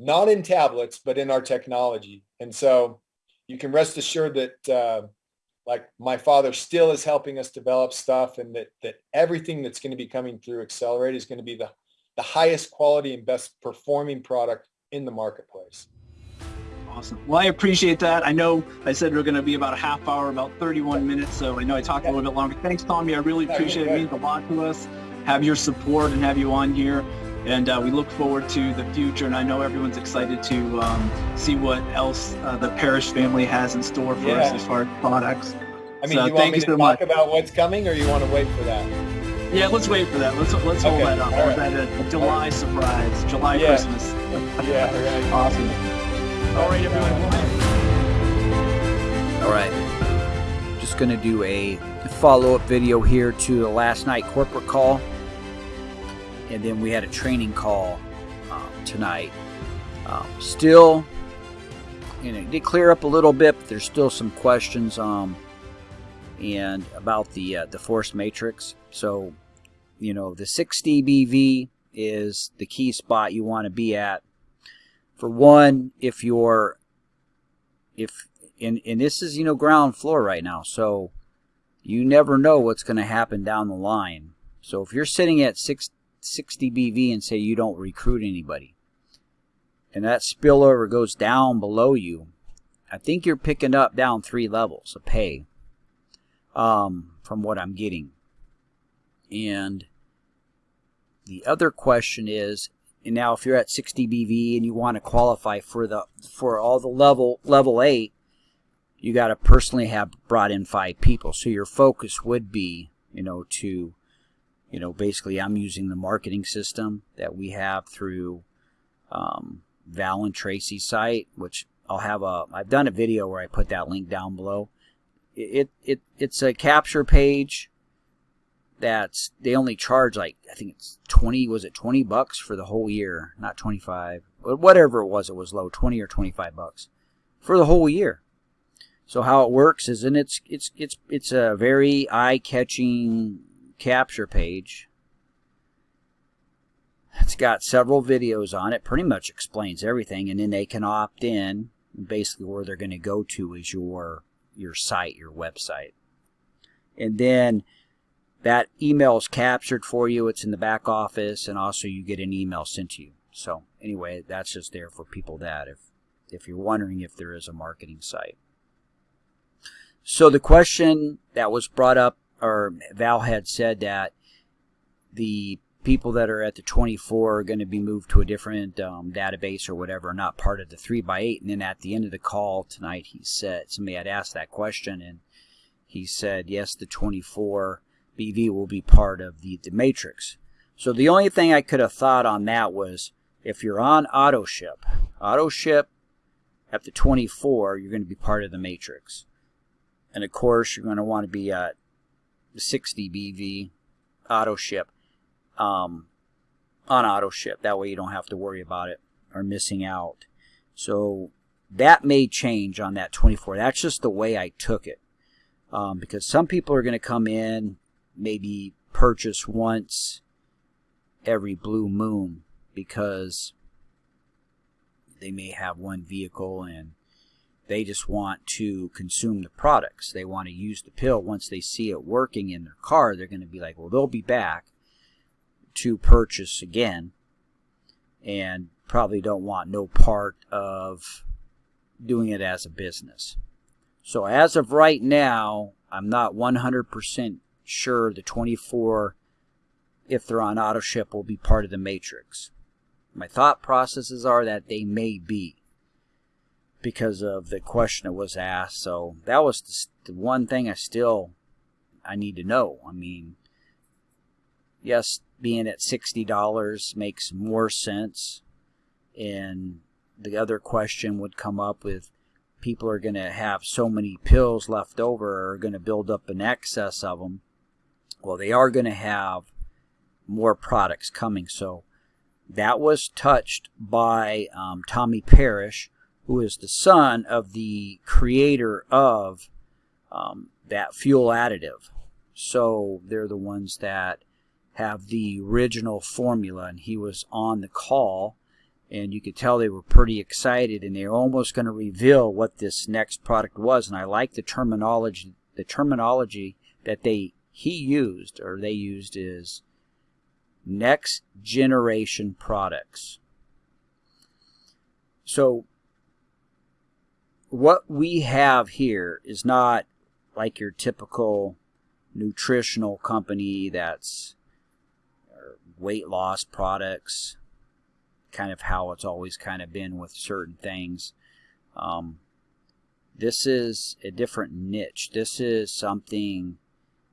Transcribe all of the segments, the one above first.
not in tablets, but in our technology. And so you can rest assured that uh, like my father still is helping us develop stuff and that, that everything that's going to be coming through Accelerate is going to be the, the highest quality and best performing product in the marketplace. Awesome. Well, I appreciate that. I know I said we're going to be about a half hour, about 31 minutes, so I know I talked a little bit longer. Thanks, Tommy. I really appreciate it. It means a lot to us. Have your support and have you on here. And uh, we look forward to the future. And I know everyone's excited to um, see what else uh, the Parrish family has in store for yeah. us as far as products. I mean, so, you want me to so talk much. about what's coming, or you want to wait for that? Yeah, let's wait for that. Let's let's okay. hold that up. Right. That a, a July right. surprise, July yeah. Christmas. yeah, right. Awesome. All right, everyone. All right. Just going to do a follow-up video here to the last night corporate call. And then we had a training call um, tonight. Um, still, you know, did clear up a little bit, but there's still some questions um, and about the uh, the force matrix. So, you know, the 60 BV is the key spot you want to be at for one, if you're, if, and, and this is, you know, ground floor right now, so you never know what's going to happen down the line. So if you're sitting at 6, 60 BV and say you don't recruit anybody, and that spillover goes down below you, I think you're picking up down three levels of pay um, from what I'm getting. And the other question is, and now if you're at 60 BV and you want to qualify for the for all the level level 8 you got to personally have brought in five people. So your focus would be you know to you know basically I'm using the marketing system that we have through um, Val and Tracy's site which I'll have a I've done a video where I put that link down below. It, it it's a capture page that's they only charge like I think it's 20 was it 20 bucks for the whole year? Not 25 but whatever it was it was low 20 or 25 bucks for the whole year. So how it works is and it's it's it's it's a very eye-catching capture page it's got several videos on it pretty much explains everything and then they can opt in basically where they're going to go to is your your site your website and then that email is captured for you. It's in the back office, and also you get an email sent to you. So anyway, that's just there for people that if if you're wondering if there is a marketing site. So the question that was brought up, or Val had said that the people that are at the 24 are going to be moved to a different um, database or whatever, not part of the 3x8. And then at the end of the call tonight, he said, somebody had asked that question, and he said, yes, the 24 BV will be part of the, the matrix. So the only thing I could have thought on that was if you're on auto ship, auto ship at the 24, you're going to be part of the matrix. And of course, you're going to want to be at 60 BV auto ship um, on auto ship. That way you don't have to worry about it or missing out. So that may change on that 24. That's just the way I took it. Um, because some people are going to come in maybe purchase once every blue moon because they may have one vehicle and they just want to consume the products. They want to use the pill. Once they see it working in their car, they're going to be like, well, they'll be back to purchase again and probably don't want no part of doing it as a business. So as of right now, I'm not 100% sure the 24, if they're on auto ship, will be part of the matrix. My thought processes are that they may be because of the question that was asked. So that was the one thing I still I need to know. I mean, yes, being at $60 makes more sense. And the other question would come up with people are going to have so many pills left over or are going to build up an excess of them well, they are going to have more products coming. So that was touched by um, Tommy Parrish, who is the son of the creator of um, that fuel additive. So they're the ones that have the original formula, and he was on the call. and you could tell they were pretty excited and they're almost going to reveal what this next product was and I like the terminology the terminology that they he used or they used is next generation products so what we have here is not like your typical nutritional company that's weight loss products kind of how it's always kind of been with certain things. Um, this is a different niche. This is something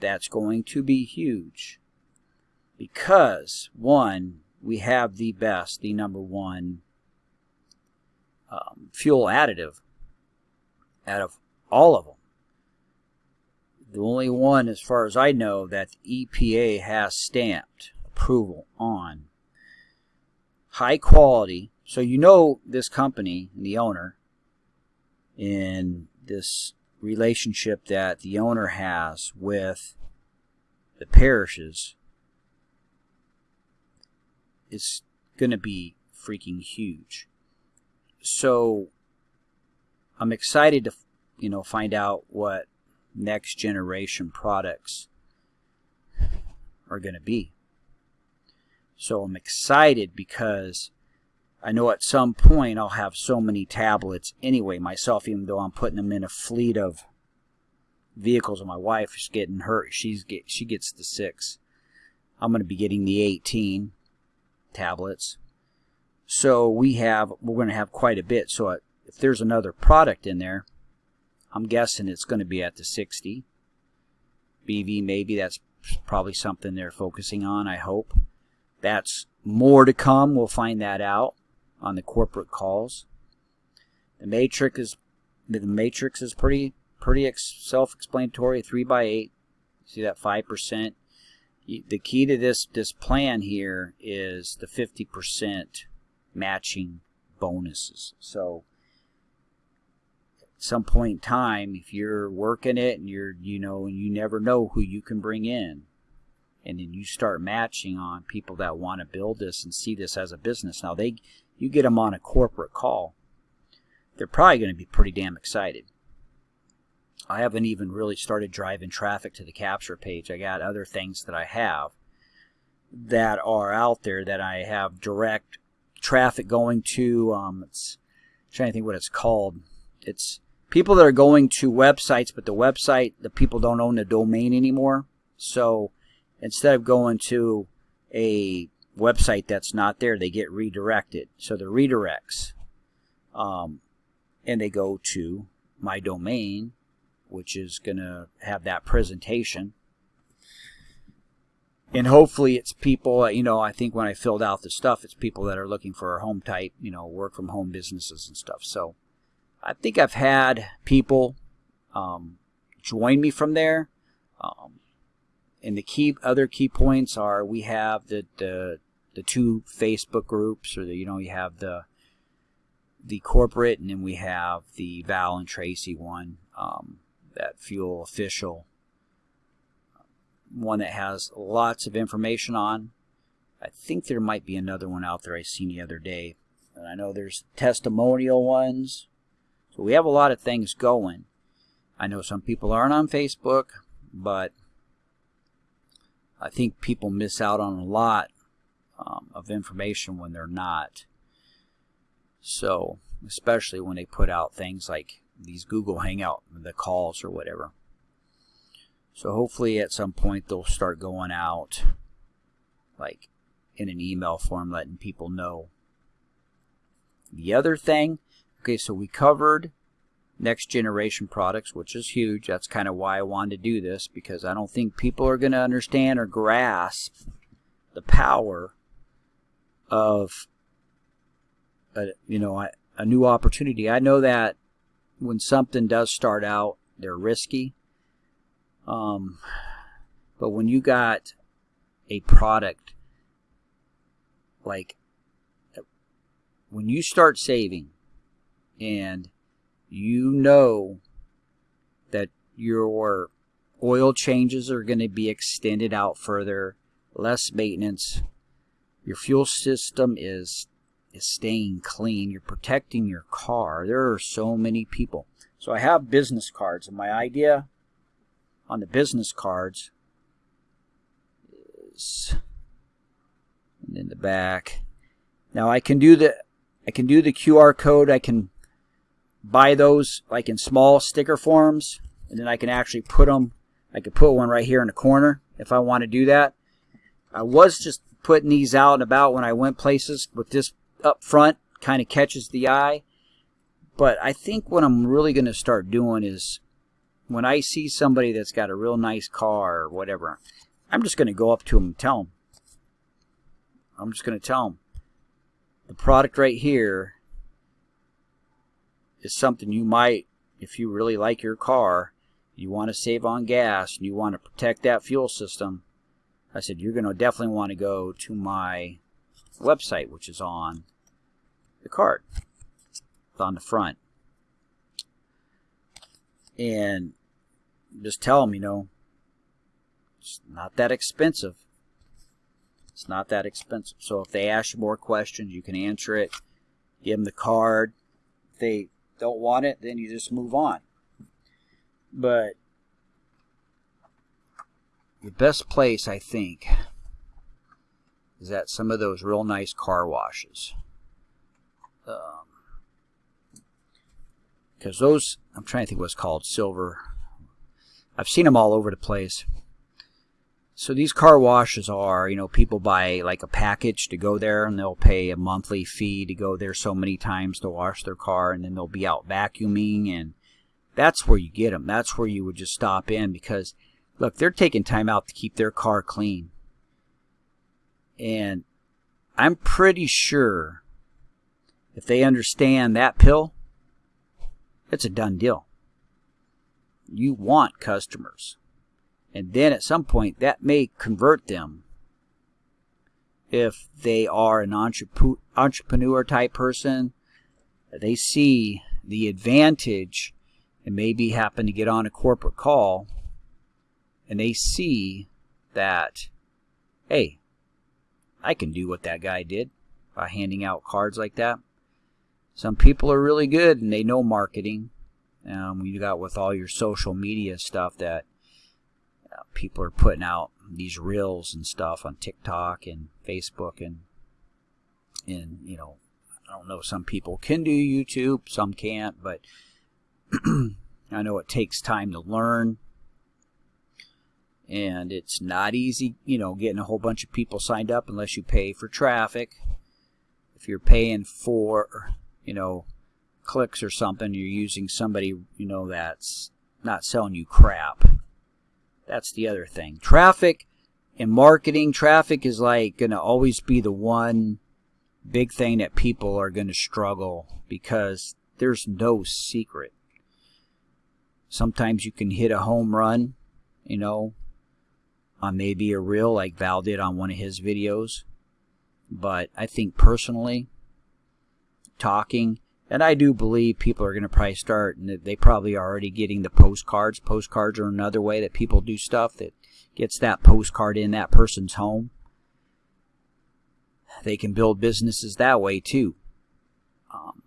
that's going to be huge because, one, we have the best, the number one um, fuel additive out of all of them. The only one, as far as I know, that the EPA has stamped approval on high quality. So you know this company and the owner in this relationship that the owner has with the Parrishes is going to be freaking huge. So I'm excited to you know find out what next generation products are going to be. So I'm excited because I know at some point I'll have so many tablets anyway myself, even though I'm putting them in a fleet of vehicles. And my wife is getting hurt. She's get she gets the six. I'm going to be getting the 18 tablets. So we have we're going to have quite a bit. So if there's another product in there, I'm guessing it's going to be at the 60. BV maybe that's probably something they're focusing on. I hope. That's more to come. We'll find that out on the corporate calls. The matrix is the matrix is pretty pretty self-explanatory. Three by eight. See that five percent. The key to this this plan here is the fifty percent matching bonuses. So some point in time, if you're working it and you're you know and you never know who you can bring in and then you start matching on people that want to build this and see this as a business. Now they, you get them on a corporate call, they're probably going to be pretty damn excited. I haven't even really started driving traffic to the capture page. I got other things that I have that are out there that I have direct traffic going to. Um, it's I'm trying to think what it's called. It's people that are going to websites, but the website, the people don't own the domain anymore. So instead of going to a website that's not there, they get redirected. So the redirects, um, and they go to my domain, which is going to have that presentation. And hopefully it's people, you know, I think when I filled out the stuff, it's people that are looking for a home type, you know, work from home businesses and stuff. So I think I've had people um, join me from there. Um, and the key other key points are we have the the, the two Facebook groups, or the you know you have the the corporate, and then we have the Val and Tracy one, um, that fuel official one that has lots of information on. I think there might be another one out there I seen the other day. And I know there's testimonial ones. So we have a lot of things going. I know some people aren't on Facebook, but I think people miss out on a lot um, of information when they're not. So, especially when they put out things like these Google Hangout, the calls or whatever. So hopefully at some point they'll start going out like in an email form letting people know. The other thing, okay, so we covered next generation products, which is huge. That's kind of why I wanted to do this because I don't think people are going to understand or grasp the power of a, you know a, a new opportunity. I know that when something does start out, they're risky. Um, but when you got a product like when you start saving and you know that your oil changes are going to be extended out further, less maintenance. Your fuel system is is staying clean. You're protecting your car. There are so many people. So I have business cards, and my idea on the business cards is in the back. Now I can do the I can do the QR code. I can buy those like in small sticker forms, and then I can actually put them. I could put one right here in the corner if I want to do that. I was just putting these out and about when I went places with this up front, kind of catches the eye. But I think what I'm really going to start doing is when I see somebody that's got a real nice car or whatever, I'm just going to go up to them and tell them. I'm just going to tell them the product right here is something you might, if you really like your car, you want to save on gas and you want to protect that fuel system, I said, you're going to definitely want to go to my website, which is on the card. It's on the front. And just tell them, you know, it's not that expensive. It's not that expensive. So if they ask you more questions, you can answer it. Give them the card. If they don't want it, then you just move on. But the best place, I think, is at some of those real nice car washes. Because um, those, I'm trying to think what's called, silver. I've seen them all over the place. So these car washes are, you know, people buy like a package to go there and they'll pay a monthly fee to go there so many times to wash their car and then they'll be out vacuuming and that's where you get them. That's where you would just stop in because look, they're taking time out to keep their car clean. And I'm pretty sure if they understand that pill, it's a done deal. You want customers. And then at some point, that may convert them if they are an entrepreneur type person. They see the advantage and maybe happen to get on a corporate call and they see that, hey, I can do what that guy did by handing out cards like that. Some people are really good and they know marketing. Um, you got with all your social media stuff that people are putting out these reels and stuff on TikTok and Facebook and and you know I don't know some people can do YouTube some can't but I know it takes time to learn. And it's not easy you know getting a whole bunch of people signed up unless you pay for traffic. If you're paying for you know clicks or something you're using somebody you know that's not selling you crap that's the other thing. Traffic and marketing, traffic is like going to always be the one big thing that people are going to struggle because there's no secret. Sometimes you can hit a home run, you know, on maybe a reel like Val did on one of his videos. But I think personally, talking and I do believe people are going to probably start, and they probably are already getting the postcards. Postcards are another way that people do stuff that gets that postcard in that person's home. They can build businesses that way too. Um,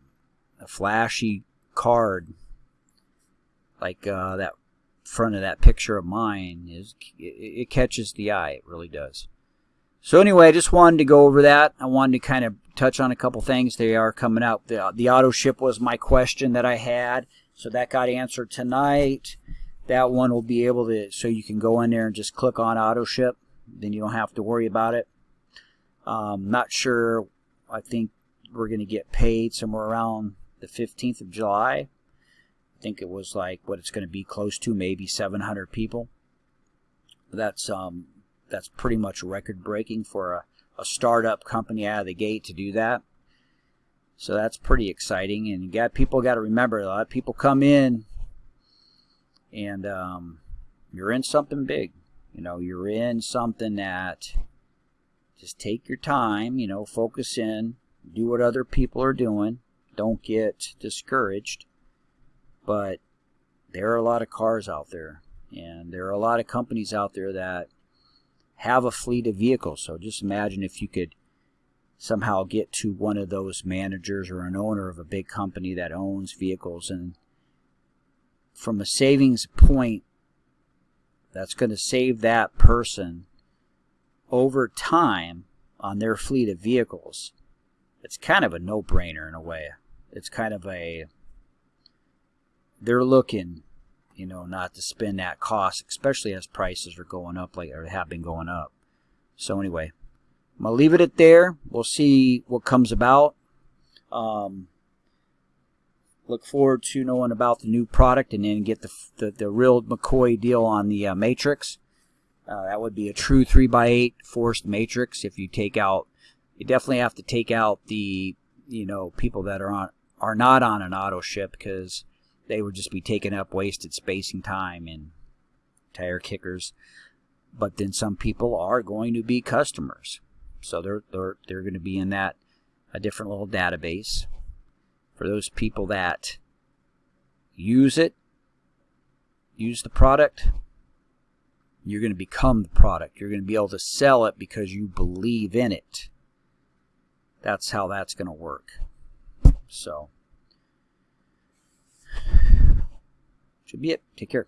a flashy card, like uh, that front of that picture of mine, is it, it catches the eye. It really does. So anyway, I just wanted to go over that. I wanted to kind of touch on a couple things. They are coming out. The, the auto ship was my question that I had. So that got answered tonight. That one will be able to, so you can go in there and just click on auto ship. Then you don't have to worry about it. Um, not sure. I think we're going to get paid somewhere around the 15th of July. I think it was like what it's going to be close to, maybe 700 people. That's um, that's pretty much record breaking for a, a startup company out of the gate to do that. So that's pretty exciting. And you got people got to remember a lot of people come in and um, you're in something big. You know, you're in something that just take your time, you know, focus in, do what other people are doing. Don't get discouraged. But there are a lot of cars out there and there are a lot of companies out there that have a fleet of vehicles. So just imagine if you could somehow get to one of those managers or an owner of a big company that owns vehicles. And from a savings point that's going to save that person over time on their fleet of vehicles. It's kind of a no-brainer in a way. It's kind of a they're looking you know not to spend that cost especially as prices are going up like or have been going up so anyway I'm gonna leave it at there. We'll see what comes about. Um, look forward to knowing about the new product and then get the the, the real McCoy deal on the uh, matrix. Uh, that would be a true three by eight forced matrix. If you take out, you definitely have to take out the you know people that are on are not on an auto ship because they would just be taking up wasted spacing time and tire kickers. But then some people are going to be customers. So they're they're they're going to be in that a different little database for those people that use it, use the product. You're going to become the product. You're going to be able to sell it because you believe in it. That's how that's going to work. So should be it. Take care.